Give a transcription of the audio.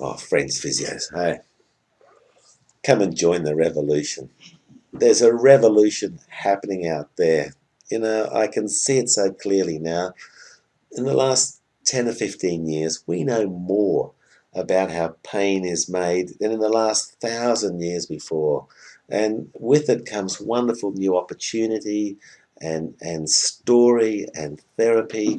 Oh, friends, physios, hey, come and join the revolution. There's a revolution happening out there. You know, I can see it so clearly now. In the last 10 or 15 years, we know more about how pain is made than in the last thousand years before. And with it comes wonderful new opportunity and, and story and therapy